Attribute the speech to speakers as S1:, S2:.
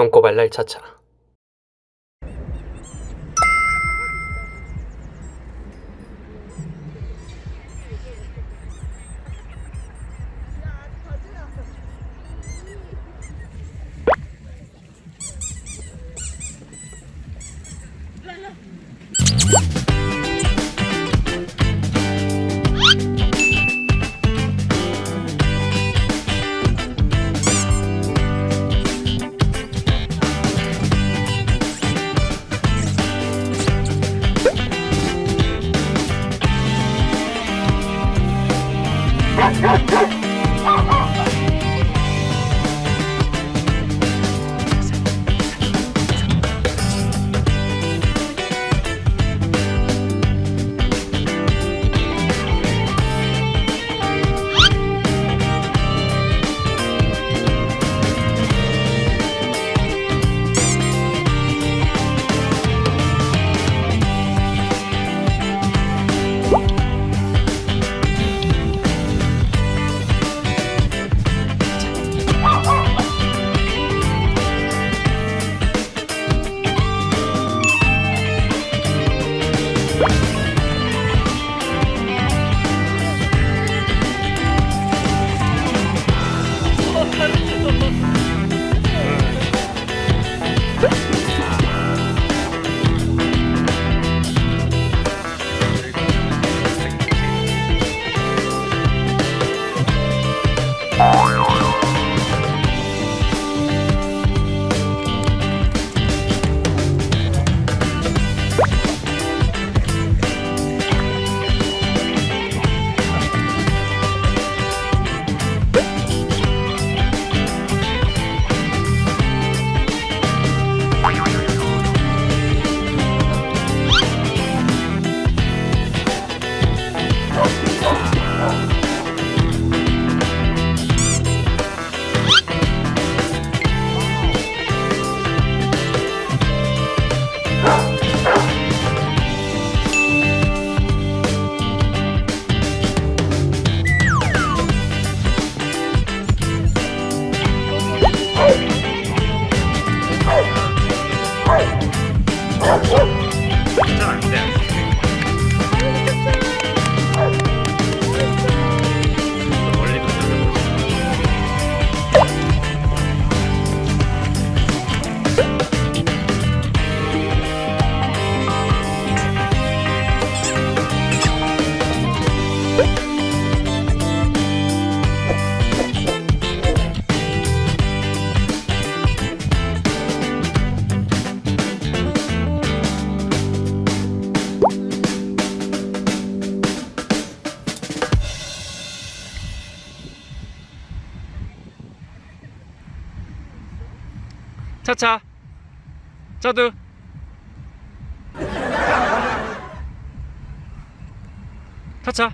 S1: 똥꼬발랄 차차 차차. 저도. 차차